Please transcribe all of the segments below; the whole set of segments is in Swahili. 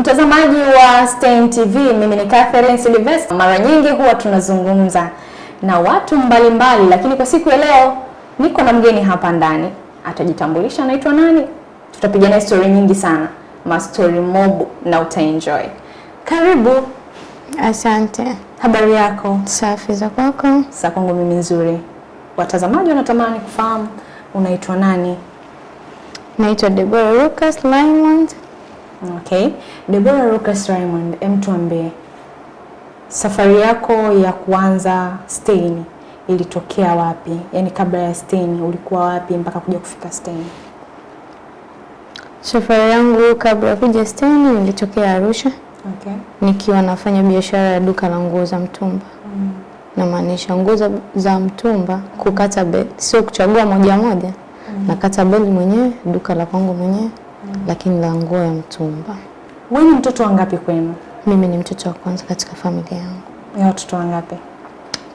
Mtazamaji wa Stein TV, mimi ni Catherine Sylvester. Mara nyingi huwa tunazungumza na watu mbalimbali mbali, lakini kwa siku ya leo niko na mgeni hapa ndani. Atajitambulisha anaitwa nani, tutapiga naye story nyingi sana, mastori mob na utaenjoy. Karibu. Asante. Habari yako? Safi za kwako? Sa kwangu mimi nzuri. Watazamaji wanatamani kufahamu unaitwa nani? Naitwa Deborah Lucas Raymond. Okay. Deborah Lucas Raymond, em tuambie safari yako ya kuanza Stein ilitokea wapi? Yaani kabla ya Stein ulikuwa wapi mpaka kuja kufika Stein? Safari yangu kabla ya kuja Stein ilitokea Arusha Okay. nikiwa nafanya biashara ya duka la nguo za mtumba. Mm. Namaanisha nguo za, za mtumba kukata bed, sio kuchagua moja moja. Mm. Nakata bed mwenyewe, duka la kwangu mwenyewe, lakini la nguo ya mtumba. Wewe ni mtoto wangapi kwenu? Mimi ni mtoto wa kwanza katika familia yangu. Ni watoto wangapi?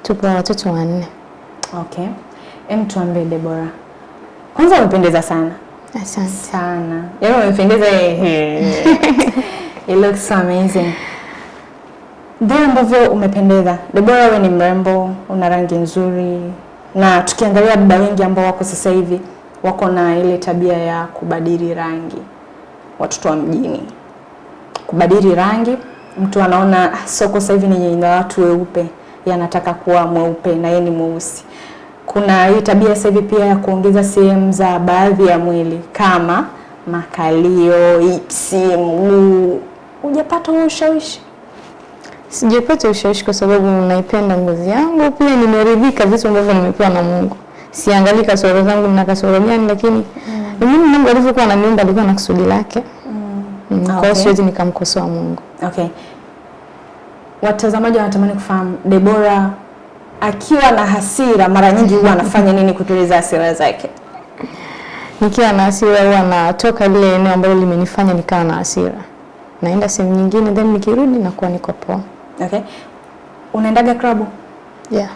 Tupo watoto wanne. Okay. Em tuambie Debora, Kwanza umependeza sana. Asante. Sana. Yaani umependeza. It looks so amazing. Vile ambavyo umependeza. Debora, wewe ni mrembo, una rangi nzuri. Na tukiangalia dada wengi ambao wako sasa hivi wako na ile tabia ya kubadili rangi. Watoto wa mjini. Kubadili rangi, mtu anaona "Ah, soko sasa hivi ni la watu weupe, yanataka kuwa mweupe na yeye ni mweusi. Kuna hii tabia sasa hivi pia ya kuongeza sehemu za baadhi ya mwili kama makalio, ipsi, mguu. Hujapata huo ushawishi? Sijapata ushawishi kwa sababu naipenda ngozi yangu, pia nimeridhika vitu ambavyo nimepewa na Mungu. Siangalii kasoro zangu na kasoro gani, lakini mm. mimi Mungu alivyokuwa ananiumba alikuwa na kusudi lake. Mm. Kwa hiyo Okay. siwezi nikamkosoa Mungu. Okay. Watazamaji wanatamani kufahamu Debora akiwa na hasira mara nyingi huwa anafanya nini kutuliza hasira zake? Nikiwa na hasira huwa natoka lile eneo ambalo limenifanya nikawa na hasira, naenda sehemu nyingine, then nikirudi nakuwa niko poa. Okay. Unaendaga klabu? Yeah.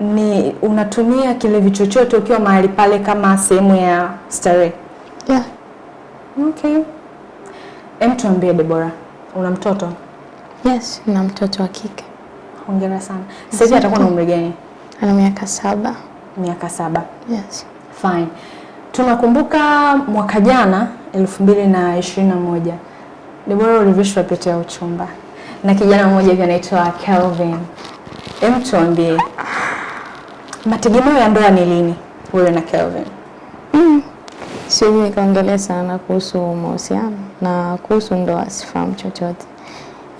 Ni unatumia kilevi chochote ukiwa mahali pale kama sehemu ya starehe? Yeah. Okay. Em, tuambie Debora, una mtoto? Yes, na mtoto wa kike Hongera sana. Sasa hivi atakuwa na umri gani? ana miaka saba. Miaka saba. Yes. Fine. Tunakumbuka mwaka jana elfu mbili na ishirini na moja Debora ulivishwa pete ya uchumba na kijana mmoja hivi anaitwa Kelvin. Hem, tuambie mategemeo ya ndoa ni lini wewe na Kelvin? Mm. Siwezi nikaongelea sana kuhusu mahusiano na kuhusu ndoa, sifahamu chochote,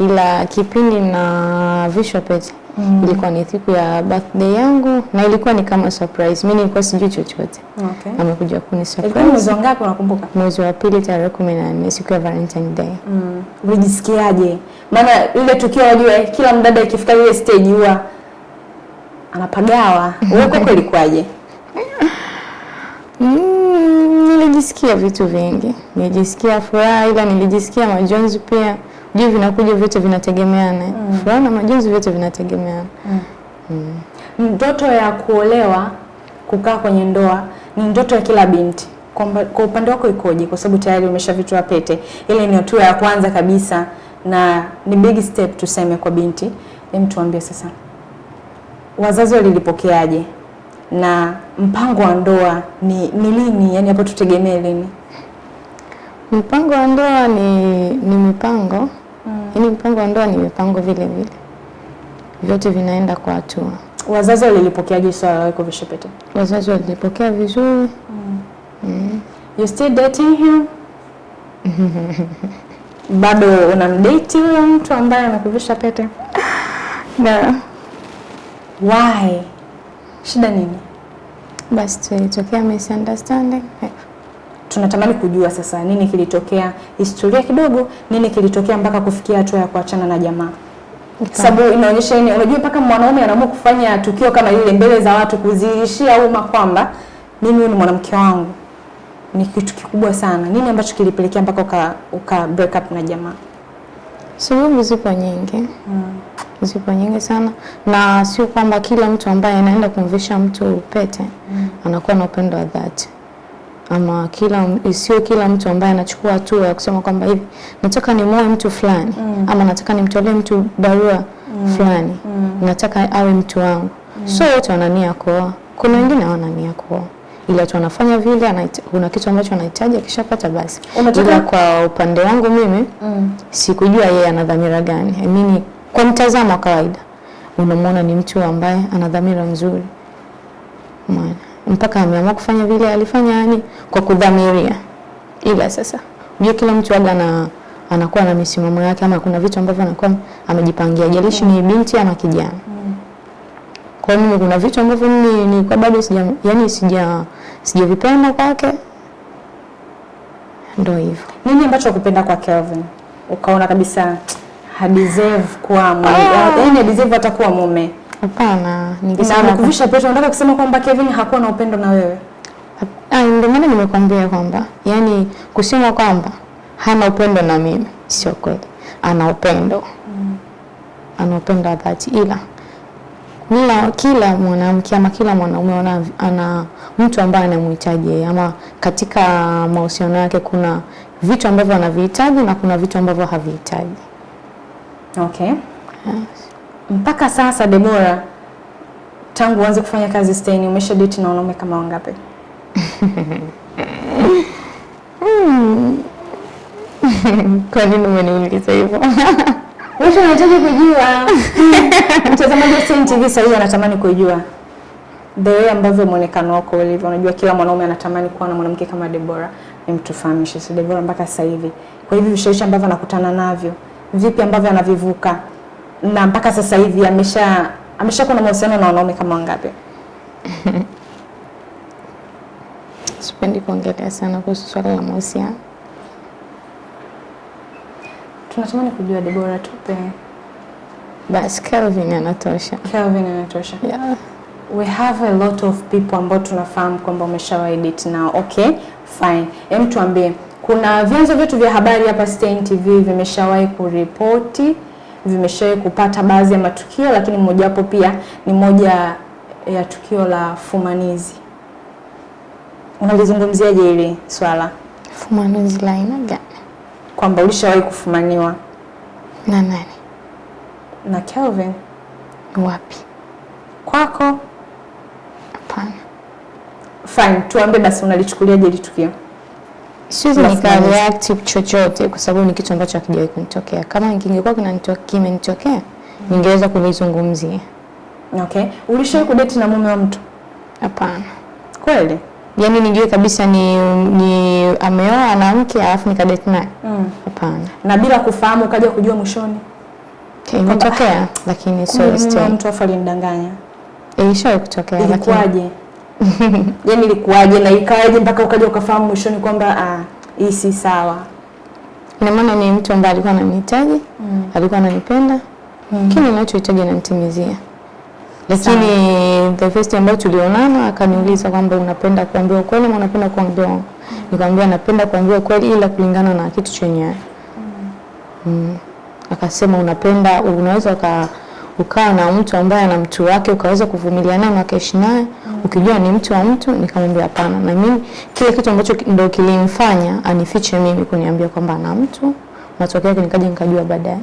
ila kipindi na vishwa pete Mm. ilikuwa ni siku ya birthday yangu na ilikuwa ni kama surprise. Mimi nilikuwa sijui chochote, Okay. amekuja kuni surprise. Ilikuwa mwezi wangapi wa ngapi unakumbuka? mwezi wa pili tarehe kumi na nne siku ya Valentine Day. Mm. Ulijisikiaje? Maana ile tukio wajua kila mdada ikifika ile stage huwa anapagawa. Wewe kwako ilikuwaje? Mm, nilijisikia vitu vingi, nilijisikia furaha, ila nilijisikia majonzi pia. Juu vinakuja vyote vinategemeana, mm. furaha na majonzi vyote vinategemeana. mm. mm. Ndoto ya kuolewa, kukaa kwenye ndoa ni ndoto ya kila binti. Kwa Kwa upande wako ikoje? Kwa sababu tayari umeshavitoa pete, ile ni hatua ya kwanza kabisa na ni big step tuseme kwa binti. Hem, tuambie sasa, wazazi walilipokeaje na mpango wa ndoa ni, ni lini? Yani hapo tutegemee lini? Mpango wa ndoa ni, ni mipango yaani, mpango wa ndoa ni mipango vile vile, vyote vinaenda kwa hatua. Wazazi walilipokeaje swala la kuvisha pete? Wazazi walipokea vizuri, You still dating him? Bado unamdate huyo mtu ambaye anakuvisha pete? na Why? Shida nini? basi tulitokea misunderstanding. Tunatamani kujua sasa nini kilitokea, historia kidogo, nini kilitokea mpaka kufikia hatua ya kuachana na jamaa. Sababu inaonyesha nini? Unajua mpaka mwanaume anaamua kufanya tukio kama lile mbele za watu, kuzilishia umma kwamba mimi huyu ni mwanamke wangu, ni kitu kikubwa sana. Nini ambacho kilipelekea mpaka uka, uka break up na jamaa? Sababu zipo nyingi zipo nyingi sana, na sio kwamba kila mtu ambaye anaenda kumvisha mtu pete anakuwa na upendo wa dhati. ama kila sio kila mtu ambaye anachukua hatua ya kusema kwamba hivi nataka nimoe mtu fulani Mm. ama nataka nimtolee mtu barua mm. fulani mm. nataka awe mtu wangu mm. so wote wana nia kuoa kuna wengine hawana nia kuoa ila tu anafanya vile kuna kitu ambacho anahitaji akishapata basi ila kwa upande wangu mimi Mm. sikujua yeye ana dhamira gani I mean, kwa mtazamo wa kawaida unamwona ni mtu ambaye ana dhamira nzuri. Umeona? mpaka ameamua kufanya vile alifanya yani kwa kudhamiria. Ila sasa unajua kila mtu aga na anakuwa na misimamo yake ama kuna vitu ambavyo anakuwa amejipangia. Jalishi ni binti ama kijana. Kwa mimi kuna vitu ambavyo mimi ni kwa bado sija yani sija sijavipenda kwake. Ndio hivyo. Nini ambacho kupenda kwa Kelvin? Ukaona kabisa hadeserve kuwa mume, yaani hadeserve hata kuwa mume hapana na ningesema amekuvisha pete, unataka kusema kwamba Kevin hakuwa na upendo na wewe? Ah, ndio maana nimekwambia kwamba yani kusema kwamba hana upendo na mimi sio kweli. Ana upendo Mm. ana upendo wa dhati, ila kila kila mwanamke ama kila mwanaume ana, ana mtu ambaye anamhitaji ama katika mahusiano yake kuna vitu ambavyo anavihitaji na kuna vitu ambavyo havihitaji. Okay. Mpaka sasa Debora, tangu uanze kufanya kazi Stein, umesha date na wanaume kama wangapi? Kwa nini umeniuliza hivyo? Watu wanahitaji kujua. Mtazamaji wa Stein TV sasa hivi anatamani kujua the way ambavyo muonekano wako ulivyo. Unajua kila mwanaume anatamani kuwa na mwanamke kama Debora. Nimtufahamishe si Debora mpaka sasa hivi. Kwa hivi vishawishi ambavyo anakutana navyo, vipi ambavyo anavivuka na mpaka sasa hivi amesha ameshakuwa na mahusiano na wanaume kama wangapi? Sipendi kuongelea sana kuhusu swala la mahusiano. Tunatamani kujua Debora, tupe. Basi Kelvin anatosha. Kelvin anatosha. Yeah. We have a lot of people ambao tunafahamu kwamba umeshawahi date nao. Okay, fine. Hem, tuambie kuna vyanzo vyetu vya habari hapa Stein TV vimeshawahi kuripoti, vimeshawahi kupata baadhi ya matukio, lakini mojawapo pia ni moja ya tukio la fumanizi. Unalizungumziaje hili swala fumanizi la aina gani? kwamba ulishawahi kufumaniwa Na nani? na Kelvin Wapi? kwako? Hapana. Fine, tuambie basi unalichukuliaje hili tukio? Siwezi nika react chochote kwa sababu ni kitu ambacho hakijawahi kunitokea. Kama kingekuwa kimenitokea, ningeweza kulizungumzia. Okay, ulishawahi kudate na mume wa mtu Hapana. kweli? Yaani nijue kabisa ni, ni ameoa na mke alafu nikadate naye. Mm. Hapana. na bila kufahamu ukaja kujua mwishoni Okay, imetokea lakini sio mtu alinidanganya. Ilishawahi kutokea lakini Ilikuwaje? Yaani ilikuwaje na ikawaje mpaka ukaja ukafahamu mwishoni kwamba ah, hii si sawa? ina maana ni mtu ambaye alikuwa ananihitaji, alikuwa ananipenda, kile ninachohitaji ananitimizia. Lakini the first ambayo tulionana akaniuliza kwamba unapenda kuambiwa ukweli ama unapenda kuambiwa mm. Nikamwambia napenda kuambiwa ukweli ila kulingana na kitu chenyewe. Mm. Akasema unapenda unaweza uka ukawa na mtu ambaye ana mtu wake ukaweza kuvumilia naye na ukaishi naye ukijua ni mtu wa mtu. Nikamwambia hapana, na mimi kile kitu ambacho ndo kilimfanya anifiche mimi kuniambia kwamba ana mtu, matokeo yake nikaja nikajua baadaye.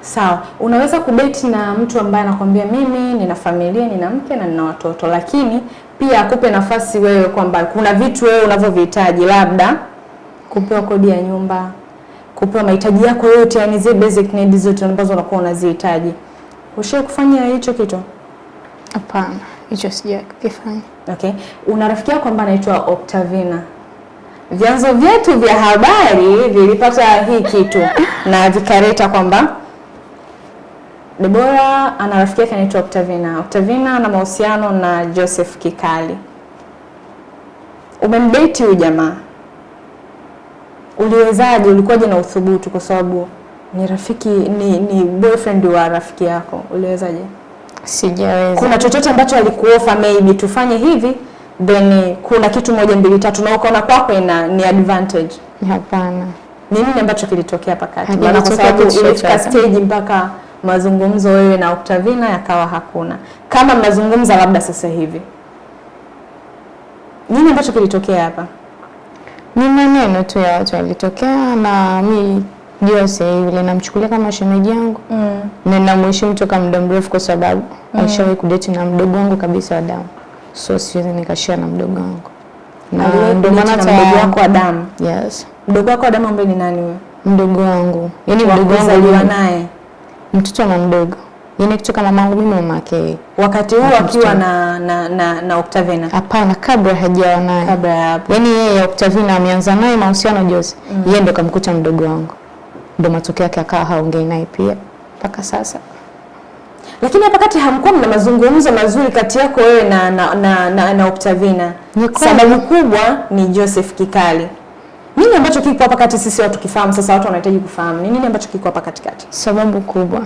Sawa, unaweza kubeti na mtu ambaye anakwambia mimi nina familia, nina mke na nina watoto, lakini pia akupe nafasi wewe kwamba kuna vitu wewe unavyovihitaji, labda kupewa kodi ya nyumba, kupewa mahitaji yako yote, yani zile basic needs zote ambazo unakuwa unazihitaji. Ushawahi kufanya hicho kitu? Hapana, hicho sijakifanya. Okay. Una rafiki yako ambaye anaitwa Octavina. Vyanzo vyetu vya habari vilipata hii kitu na vikareta kwamba Debora ana rafiki yake anaitwa Octavina. Octavina ana mahusiano na Joseph Kikali. Umemdate huyu jamaa, uliwezaje? Ulikuwaje na uthubutu? Kwa sababu ni rafiki, ni, ni boyfriend wa rafiki yako, uliwezaje? Sijaweza. kuna chochote ambacho alikuofa maybe tufanye hivi then kuna kitu moja mbili tatu na ukaona kwako ina ni advantage Hapana. ni nini ambacho kilitokea pakati maana kwa sababu ilifika stage mpaka mazungumzo wewe na Octavina yakawa hakuna kama mnazungumza labda sasa hivi nini ambacho kilitokea hapa Ni maneno tu ya watu walitokea, na mi Jose yule namchukulia kama shemeji yangu Mm. na namheshimu toka muda mrefu, kwa sababu mm. alishawahi kudeti na mdogo wangu kabisa wa damu, so siwezi nikashia na mdogo wangu, na ndio maana na hata- mdogo wako wa damu. yes, Mdogo wako wa damu ambaye ni nani wewe? mdogo wangu yani mdogo wangu aliwa naye. mtoto na mdogo yani kutoka mamangu mimi mama yake. Wakati huo akiwa na na na, na Octavina. Hapana, kabla hajawa naye Kabla hapo. yaani yeye Octavina ameanza naye mahusiano Jose, mm. yeye ndo kamkuta mdogo wangu, ndo matokeo yake akawa haongei naye pia mpaka sasa. Lakini hapa kati hamkuwa mna mazungumzo mazuri kati yako wewe na na na, na, na Octavina. Sababu kubwa ni Joseph Kikali. Nini ambacho kiko hapa kati sisi watu kifahamu sasa watu wanahitaji kufahamu. Ni nini ambacho kiko hapa katikati? Sababu kubwa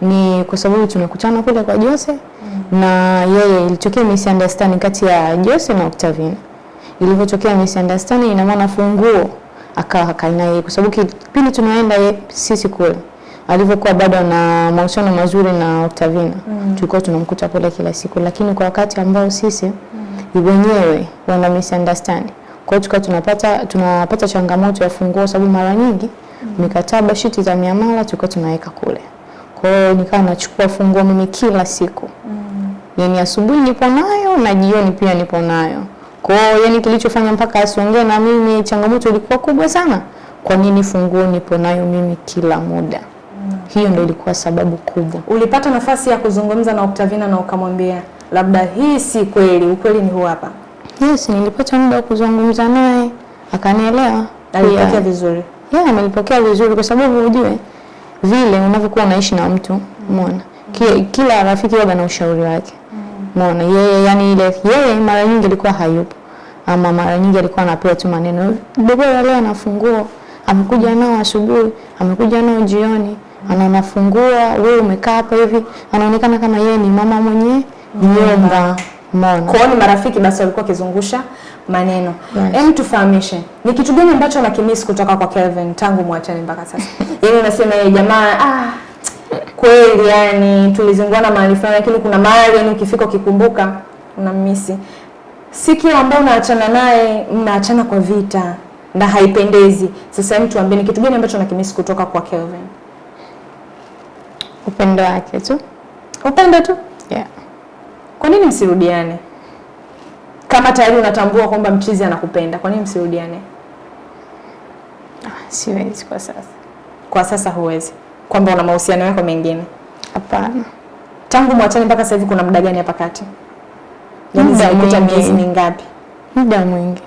ni kwa sababu tumekutana kule kwa Jose mm. na yeye, ilitokea misunderstanding kati ya Jose na Octavina. Ilivyotokea misunderstanding, ina maana funguo akawa kaina yeye, kwa sababu kipindi tunaenda ye, sisi kule alivyokuwa bado na mahusiano mazuri na Octavina tulikuwa tunamkuta kule kila siku, lakini kwa wakati ambao sisi mm. wenyewe wana misunderstand kwa hiyo tukawa tunapata tunapata changamoto ya funguo, sababu mara nyingi mm. mikataba shiti za miamala tulikuwa tunaweka kule. Kwa hiyo nikawa nachukua funguo mimi kila siku mm. yani asubuhi nipo nayo na jioni pia nipo nayo. Kwa hiyo yani kilichofanya mpaka asiongee na mimi, changamoto ilikuwa kubwa sana. Kwa nini funguo nipo nayo mimi kila muda? Hiyo ndio ilikuwa sababu kubwa. Ulipata nafasi ya kuzungumza na Octavina na ukamwambia labda hii si kweli, ukweli ni huu hapa. Yes, nilipata muda wa kuzungumza naye akanielewa. Alipokea vizuri. Yeah, amelipokea vizuri kwa sababu ujue vile unavyokuwa unaishi na mtu, umeona? Kila, kila rafiki waga na ushauri wake. Umeona? Yeye yani ile yeye mara nyingi alikuwa hayupo. Ama mara nyingi alikuwa anapewa tu maneno. Debora leo anafungua, amekuja nao asubuhi, amekuja nao jioni, ana nafungua, wewe umekaa hapa hivi, anaonekana kama yeye ni mama mwenye nyumba. Umeona? Kwa ni marafiki basi walikuwa wakizungusha maneno. Yes. Em, tufahamishe. Ni kitu gani ambacho nakimiss kutoka kwa Kelvin tangu mwachane mpaka sasa? Yaani unasema yeye jamaa ah kweli yani tulizunguana mahali fulani lakini kuna mahali yani ukifika ukikumbuka unamisi. Si kila ambao unaachana naye mnaachana kwa vita na haipendezi. Sasa mtu tuambie ni kitu gani ambacho unakimisi kutoka kwa Kelvin? Upendo wake tu. Upendo tu. Yeah. Kwa nini msirudiane? Kama tayari unatambua kwamba mchizi anakupenda, kwa nini msirudiane? Ah, Siwezi kwa sasa. Kwa sasa huwezi, kwamba una mahusiano yako mengine. Hapana. Tangu mwachane mpaka sasa hivi kuna muda gani hapa kati? Yaani zimepita miezi mingapi? Muda mwingi.